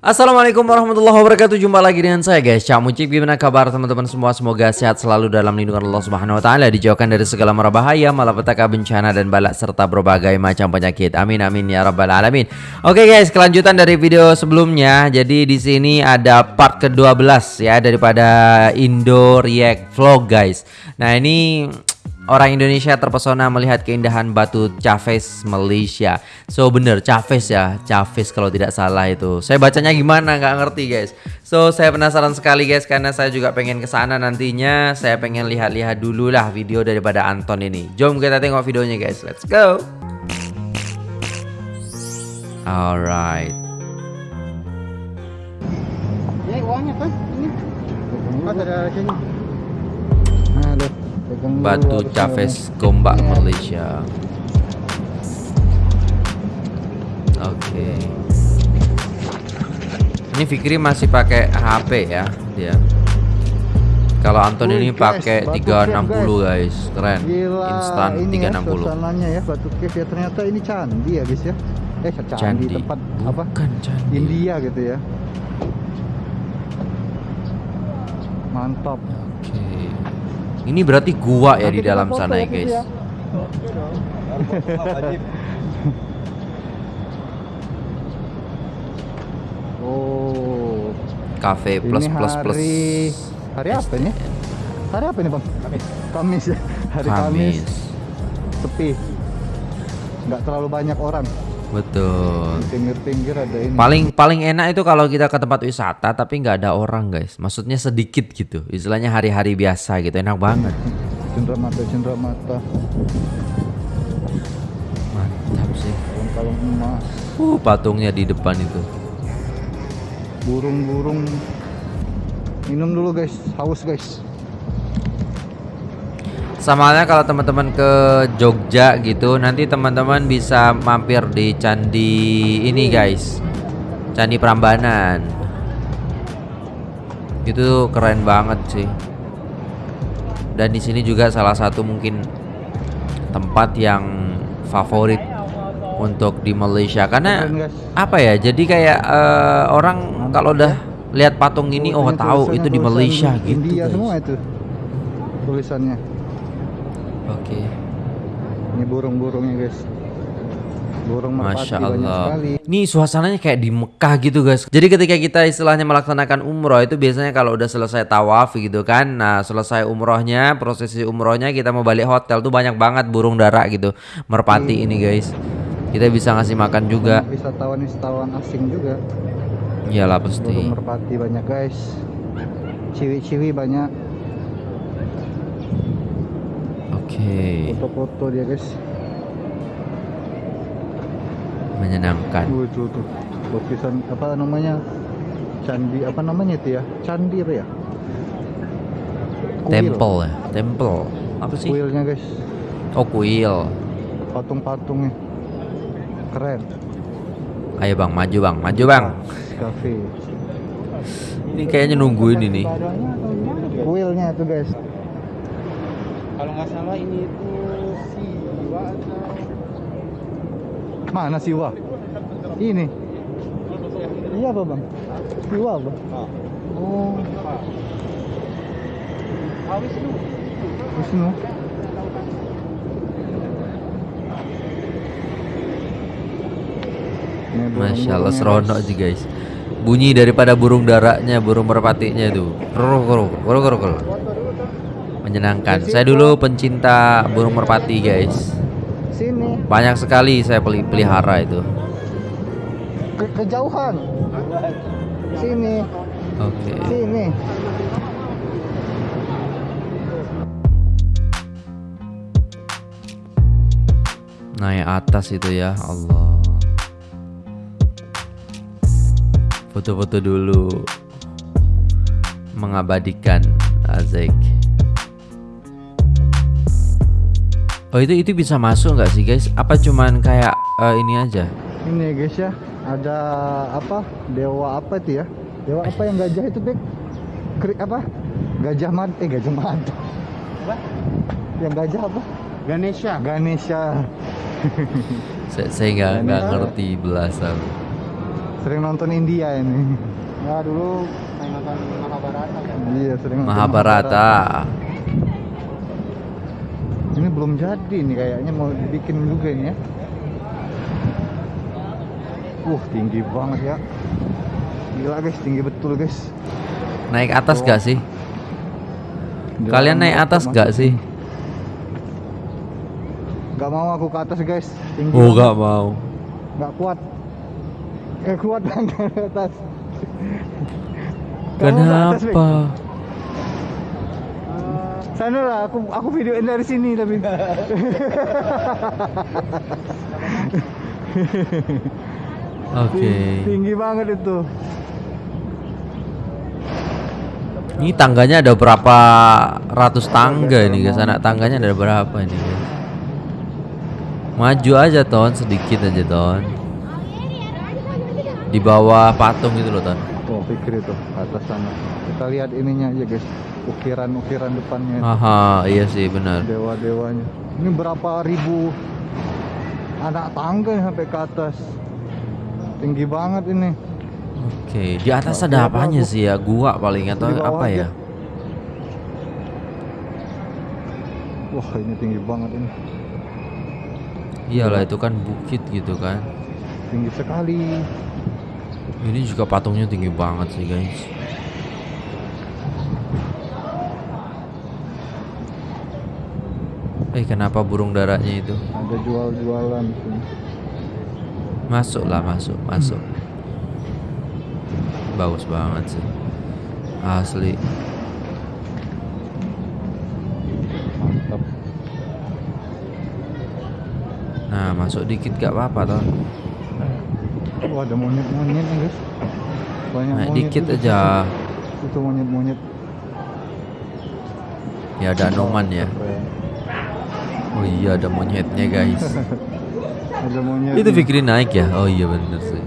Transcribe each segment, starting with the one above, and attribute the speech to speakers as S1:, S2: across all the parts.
S1: Assalamualaikum warahmatullahi wabarakatuh. Jumpa lagi dengan saya guys. Cak Mucik Gimana kabar teman-teman semua? Semoga sehat selalu dalam lindungan Allah subhanahu wa ta'ala. Dijauhkan dari segala mara bahaya Malapetaka bencana dan balak Serta berbagai macam penyakit. Amin amin ya rabbal alamin. Oke guys kelanjutan dari video sebelumnya. Jadi di sini ada part ke-12 ya Daripada Indo React Vlog guys. Nah ini Orang Indonesia terpesona melihat keindahan batu Chavez Malaysia. So bener Chavez ya, Chavez kalau tidak salah itu. Saya bacanya gimana nggak ngerti guys. So saya penasaran sekali guys karena saya juga pengen ke sana nantinya. Saya pengen lihat-lihat dulu lah video daripada Anton ini. Jom kita tengok videonya guys. Let's go. Alright.
S2: Ini uangnya kan? Ini. Ada sini. Nah, dulu
S1: Batu
S2: ini.
S1: Gombak
S2: Iya.
S1: Malaysia. Oke. Ini Fikri masih pakai HP ya dia. Kalau Anton ini pakai
S2: batu
S1: 360 guys, keren. Instan
S2: ini ya
S1: 360.
S2: suasananya ya batu cave ya ternyata ini candi ya guys ya. Eh candi,
S1: Candi.
S2: tempat apa?
S1: Bukan candi.
S2: India gitu ya. Mantap.
S1: Ini berarti gua ya di dalam sana ya
S2: gitu
S1: guys.
S2: Oh.
S1: Cafe plus
S2: ini
S1: plus plus.
S2: hari hari apa ini? Hari apa ini bang? Kamis. Kamis ya. Hari Kamis.
S1: Kamis.
S2: Sepi. Nggak terlalu banyak orang.
S1: Betul.
S2: Pinggir-pinggir ada ini.
S1: Paling paling enak itu kalau kita ke tempat wisata tapi nggak ada orang guys. Maksudnya sedikit gitu. Istilahnya hari-hari biasa gitu. Enak banget.
S2: Cendera mata, cendera mata.
S1: Mantap sih.
S2: Kalung emas.
S1: Uh, patungnya di depan itu.
S2: Burung-burung. Minum dulu guys. Haus guys.
S1: Sama halnya kalau teman-teman ke Jogja gitu, nanti teman-teman bisa mampir di candi ini guys. Candi Prambanan. Itu keren banget sih. Dan di sini juga salah satu mungkin tempat yang favorit untuk di Malaysia karena apa ya? Jadi kayak eh, orang kalau udah lihat patung ini oh tahu itu di Malaysia gitu. Guys.
S2: semua itu. Tulisannya.
S1: Oke.
S2: Ini burung-burungnya guys. Burung merpati
S1: Masya
S2: banyak
S1: Allah.
S2: sekali.
S1: Ini suasananya kayak di Mekah gitu guys. Jadi ketika kita istilahnya melaksanakan umroh itu biasanya kalau udah selesai tawaf gitu kan. Nah selesai umrohnya, prosesi umrohnya kita mau balik hotel tuh banyak banget burung dara gitu. Merpati ini guys. Kita bisa ngasih makan juga.
S2: Wisatawan-wisatawan asing juga.
S1: Iyalah
S2: Burung
S1: pasti.
S2: merpati banyak guys. Ciwi-ciwi banyak.
S1: Oke.
S2: Foto-foto dia guys.
S1: Menyenangkan.
S2: Tuh, tuh, tuh. Lukisan apa namanya? Candi apa namanya itu ya? Candi apa ya? Kuil.
S1: Temple ya. Temple. Apa sih?
S2: Kuilnya guys.
S1: Oh kuil.
S2: Patung-patungnya. Keren.
S1: Ayo bang, maju bang, maju bang.
S2: Cafe.
S1: Ini kayaknya nungguin ini.
S2: Kuilnya tuh guys.
S3: Kalau nggak salah ini itu Siwa atau
S2: Mana Siwa? Ini. Iya apa bang? Siwa apa? Oh.
S3: Ah, Wisnu.
S2: Wisnu.
S1: Masya Allah seronok
S2: guys.
S1: sih guys Bunyi daripada burung daraknya Burung merpatinya itu kero, kero, kero. Menyenangkan Saya dulu pencinta burung merpati guys
S2: Sini.
S1: Banyak sekali saya peli- pelihara itu
S2: Ke kejauhan. Sini.
S1: Oke
S2: Sini.
S1: Naik atas itu ya Allah Foto-foto dulu Mengabadikan Azik Oh itu itu bisa masuk nggak sih guys? Apa cuman kayak eh, ini aja?
S2: Ini guys ya. Ada apa? Dewa apa itu ya? Dewa apa yang gajah itu, Bek? Keri, apa? Gajah mad eh gajah madu. Yang gajah apa? Sering nonton India ini.
S3: Ya dulu main nonton Mahabharata kan.
S2: Iya, sering nonton
S1: Mahabharata.
S2: Ini belum jadi nih kayaknya mau dibikin juga ini ya. Uh, tinggi banget ya. Gila guys, tinggi betul guys.
S1: Naik atas gak sih?
S2: Jalan
S1: Kalian naik atas
S2: masuk.
S1: gak sih?
S2: Gak mau aku ke atas guys. Tinggi.
S1: Oh gak mau.
S2: Nggak kuat. Gak kuat kan ke atas. Kamu ke atas?
S1: Kenapa?
S2: Sana lah, aku aku videoin dari sini tapi.
S1: Oke.
S2: Tinggi banget itu.
S1: Ini tangganya ada berapa ratus tangga ini guys? Anak tangganya ada berapa ini guys? Maju aja ton, sedikit aja ton. Di bawah patung itu loh ton.
S2: Pikir itu ke atas sana. Kita lihat ininya aja guys. Ukiran-ukiran depannya.
S1: Aha, iya sih benar.
S2: Dewa-dewanya. Ini berapa ribu anak tangga sampai ke atas. Tinggi banget ini.
S1: Oke, di atas ada apanya sih ya? Gua paling atau apa
S2: aja.
S1: ya?
S2: Wah, ini tinggi banget ini.
S1: Iyalah itu kan bukit gitu kan.
S2: Tinggi sekali.
S1: Ini juga patungnya tinggi banget sih guys. Eh kenapa burung darahnya itu?
S2: Ada jual-jualan di sini.
S1: Masuk lah masuk masuk. Bagus banget sih. Asli.
S2: Mantap.
S1: Nah masuk dikit gak apa-apa toh.
S2: Wah, ada monyet-monyet nih guys. Banyak
S1: Naik
S2: monyet
S1: dikit
S2: juga.
S1: aja.
S2: Itu monyet-monyet.
S1: Ya ada anoman ya. Oh iya ada monyetnya guys.
S2: Ada monyet.
S1: Itu pikirin naik ya? Oh iya bener sih.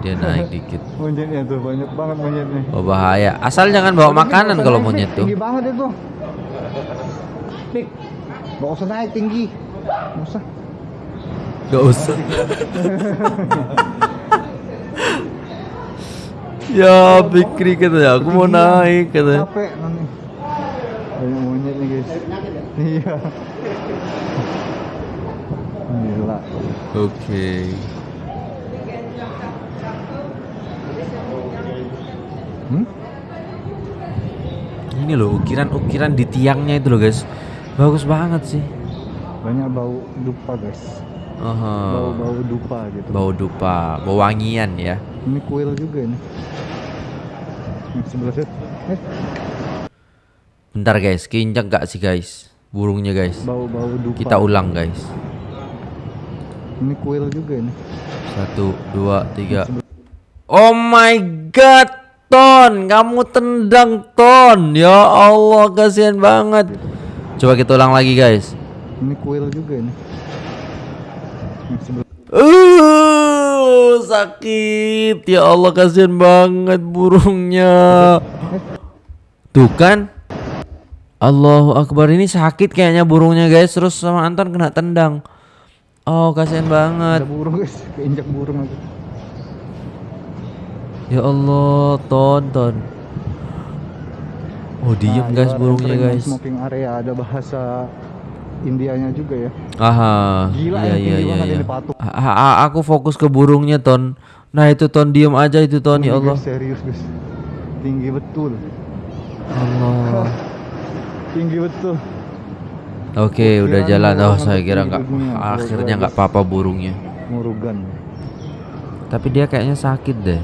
S1: Dia naik dikit.
S2: Monyetnya tuh banyak banget monyetnya.
S1: Oh bahaya. Asal jangan bawa makanan kalau monyet tuh.
S2: Tinggi banget itu. Pik. Gak usah naik tinggi. Gak usah.
S1: Gak usah. ya Fikri katanya aku mau naik katanya
S2: capek nanti banyak monyet nih guys. Iya. Gila.
S1: Oke.
S2: Hmm?
S1: ini loh ukiran-ukiran di tiangnya itu loh guys. Bagus banget sih.
S2: Banyak bau dupa guys. Bau-bau dupa gitu.
S1: Bau dupa bau wangian ya.
S2: Ini kuil juga ini. Eh.
S1: Bentar guys, kinceng gak sih guys? Burungnya guys.
S2: Bau-bau dupa.
S1: Kita ulang guys.
S2: Ini kuil juga ini.
S1: Satu, dua, tiga. Oh my god, Ton, kamu tendang Ton. Ya Allah, kasihan banget. Coba kita ulang lagi guys.
S2: Ini kuil juga ini. Uh sebelah.
S1: Uh, sakit. Ya Allah, kasihan banget burungnya. Tuh kan? Allahu Akbar ini sakit kayaknya burungnya guys. Terus sama Anton kena tendang. Oh, kasihan banget.
S2: Ada burung guys, keinjak burung aja.
S1: Ya Allah, tonton. Oh, diem
S2: Nah,
S1: guys
S2: ibarat
S1: burungnya guys.
S2: Smoking area ada bahasa Indianya juga ya.
S1: Aha.
S2: Gila
S1: iya iya iya. iya.
S2: ini patung.
S1: A- aku fokus ke burungnya, Ton. Nah, itu Ton diem aja itu Ton, ya Allah.
S2: guys, serius guys. Tinggi betul.
S1: Allah.
S2: Tinggi betul.
S1: Oke,
S2: Gua
S1: udah jalan. Oh, saya kira nggak. Akhirnya nggak apa-apa burungnya.
S2: Murugan.
S1: Tapi dia kayaknya sakit deh.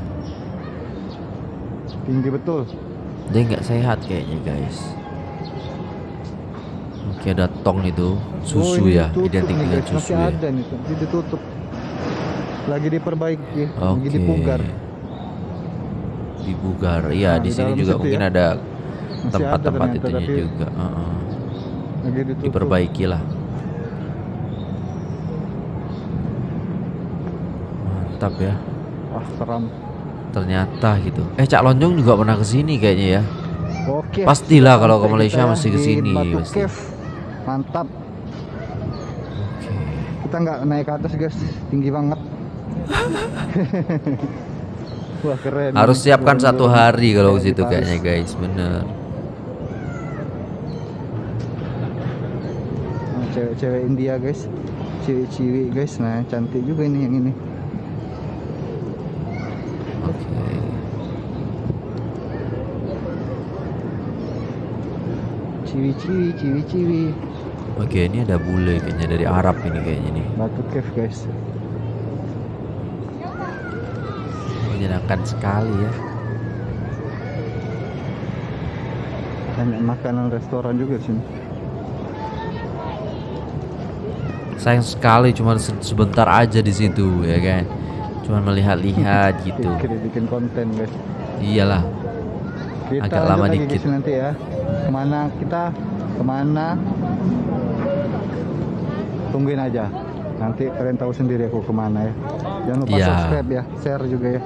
S2: Tinggi betul.
S1: Dia nggak sehat kayaknya, guys. Oke, ada tong itu. Susu
S2: Oh,
S1: ya,
S2: ditutup
S1: identik
S2: nih,
S1: dengan susu
S2: Masih
S1: ya.
S2: ada nih, ditutup. Lagi diperbaiki, lagi
S1: Oke.
S2: dipugar.
S1: Dibugar. Iya,
S2: Nah,
S1: di sini juga mungkin
S2: ya.
S1: ada
S2: Masih
S1: tempat-tempat itunya
S2: tapi
S1: juga. Heeh.
S2: Lagi ditutup.
S1: Diperbaiki lah. Mantap ya.
S2: Ah, seram.
S1: Ternyata gitu. Eh, Cak Lonjong juga pernah ke sini kayaknya ya.
S2: Oke.
S1: Pastilah kalau ke Malaysia
S2: kita
S1: mesti ke
S2: di
S1: sini,
S2: Batu
S1: pasti.
S2: Cave. Mantap.
S1: Oke.
S2: Kita nggak naik ke atas guys, tinggi banget. Wah keren.
S1: Harus siapkan
S2: Bener-bener
S1: satu hari kalau ke situ
S2: di
S1: kayaknya guys, bener.
S2: Cewek-cewek India guys, cewek-cewek guys, nah cantik juga ini yang ini.
S1: Oke.
S2: Ciwi-ciwi, ciwi-ciwi.
S1: Oke, ini ada bule kayaknya dari Arab ini kayaknya nih.
S2: Batu cave guys.
S1: Menyenangkan sekali ya.
S2: Banyak makanan restoran juga sini.
S1: Sayang sekali cuma se- sebentar aja di situ ya kan. Cuma melihat-lihat gitu.
S2: Pikir bikin konten guys.
S1: Iyalah.
S2: Kita
S1: Agak lama dikit.
S2: nanti ya. Ke mana kita? Ke mana? Tungguin aja. Nanti kalian tahu sendiri aku ke mana ya. Jangan lupa
S1: Iya.
S2: subscribe ya, share juga ya.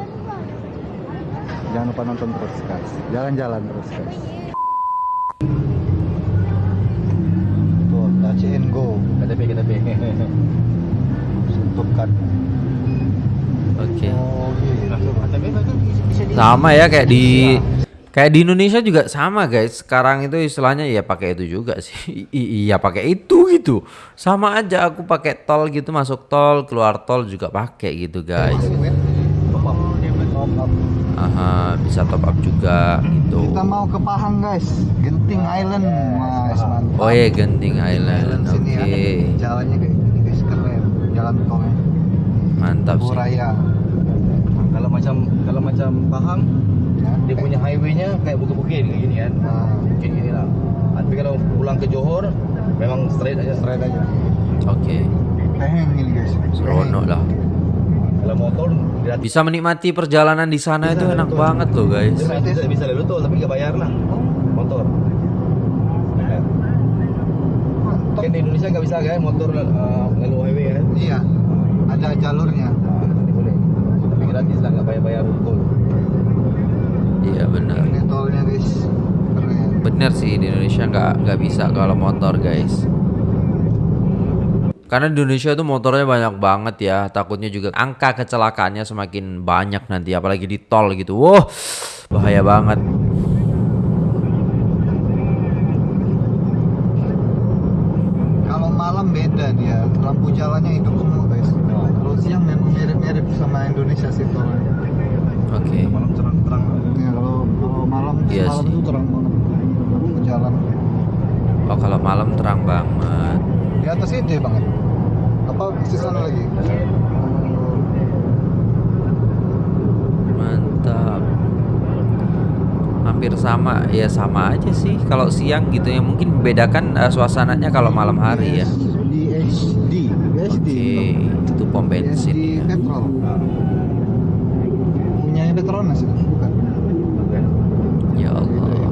S2: Jangan lupa nonton terus guys. Jalan-jalan terus guys. Tuh, touch and go. KTP KTP. Sentuhkan.
S1: Oke.
S2: Oh, gitu. KTP bisa di
S1: Sama ya kayak di kayak di Indonesia juga sama guys. Sekarang itu istilahnya ya pakai itu juga sih. I- iya pakai itu gitu. Sama aja aku pakai tol gitu masuk tol, keluar tol juga pakai gitu guys. Aha, bisa top up juga gitu.
S2: Kita mau ke Pahang guys, Genting Island. Mas, mantap.
S1: Oh iya Genting Island. Oke.
S2: sini ya. Jalannya kayak gini guys, keren. Jalan tolnya.
S1: Mantap sih.
S2: Buraya.
S3: Kalau macam kalau macam Pahang, Dia punya highway-nya kayak bukit-bukit kayak gini kan.
S2: Nah,
S3: Bukit gini lah. Tapi kalau pulang ke Johor, memang straight aja.
S2: straight aja.
S1: Oke.
S2: Peheng ini guys.
S1: Seronok lah.
S3: Kalau motor.
S1: Bisa menikmati perjalanan di sana itu enak banget loh guys.
S3: Bisa, bisa, bisa lalu tuh, tapi nggak bayar lah. Motor. Kan di Indonesia nggak bisa kan motor uh, lalu highway kan.
S2: Iya. Ada jalurnya.
S3: Ini boleh. Tapi gratis lah, nggak bayar-bayar tol.
S1: Iya benar.
S2: Ini tolnya guys. Keren.
S1: Bener sih di Indonesia nggak nggak bisa kalau motor guys. Karena di Indonesia itu motornya banyak banget ya. Takutnya juga angka kecelakaannya semakin banyak nanti, apalagi di tol gitu. Wah, bahaya banget.
S2: Kalau malam beda dia. Lampu jalannya hidup semua guys. Kalau siang memang mirip-mirip sama Indonesia sih tolnya.
S1: Oke.
S3: Malam terang-terang.
S2: Ya kalau kalau malam
S1: Iya
S2: malam
S1: sih.
S2: itu terang banget. Lampu jalan.
S1: Oh kalau malam terang banget.
S2: Di atas itu ya bang? Apa di sana lagi?
S1: Mantap. Hampir sama, ya sama aja sih. Kalau siang gitu ya mungkin membedakan eh, suasananya kalau malam hari ya.
S2: Di HD, SD.
S1: Oke, itu pom bensin
S2: di
S1: ya.
S2: petrol. Punyanya Petronas itu bukan?
S1: Ya Allah.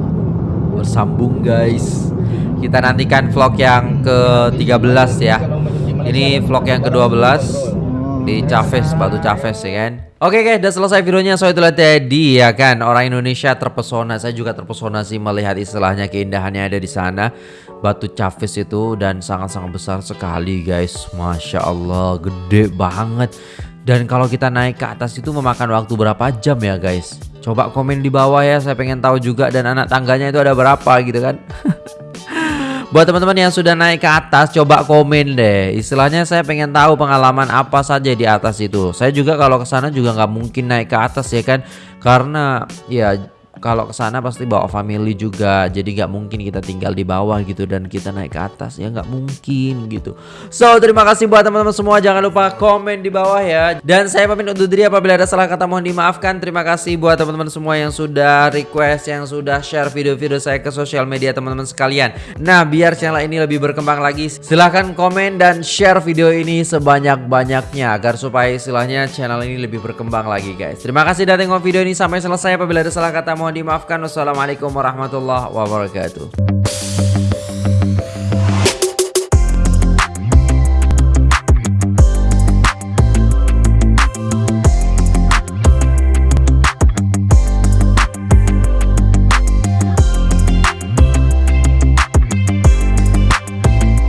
S1: Bersambung guys. Kita nantikan vlog yang ke-13 ya. Ini vlog yang ke-12 di Chavez, Batu Chavez ya kan. Oke guys, udah selesai videonya. So itulah tadi ya kan orang Indonesia terpesona. Saya juga terpesona sih melihat istilahnya keindahannya ada di sana. Batu Chavez itu dan sangat-sangat besar sekali guys. Masya Allah, gede banget. Dan kalau kita naik ke atas itu memakan waktu berapa jam ya guys? Coba komen di bawah ya, saya pengen tahu juga dan anak tangganya itu ada berapa gitu kan. Buat teman-teman yang sudah naik ke atas, coba komen deh. Istilahnya saya pengen tahu pengalaman apa saja di atas itu. Saya juga kalau ke sana juga nggak mungkin naik ke atas ya kan, karena ya kalau ke sana pasti bawa family juga. Jadi nggak mungkin kita tinggal di bawah gitu dan kita naik ke atas ya nggak mungkin gitu. So terima kasih buat teman-teman semua. Jangan lupa komen di bawah ya. Dan saya pamit undur diri apabila ada salah kata mohon dimaafkan. Terima kasih buat teman-teman semua yang sudah request, yang sudah share video-video saya ke sosial media teman-teman sekalian. Nah biar channel ini lebih berkembang lagi, silahkan komen dan share video ini sebanyak-banyaknya agar supaya istilahnya channel ini lebih berkembang lagi guys. Terima kasih sudah tengok video ini sampai selesai. Apabila ada salah kata dimaafkan. Wassalamualaikum warahmatullahi wabarakatuh.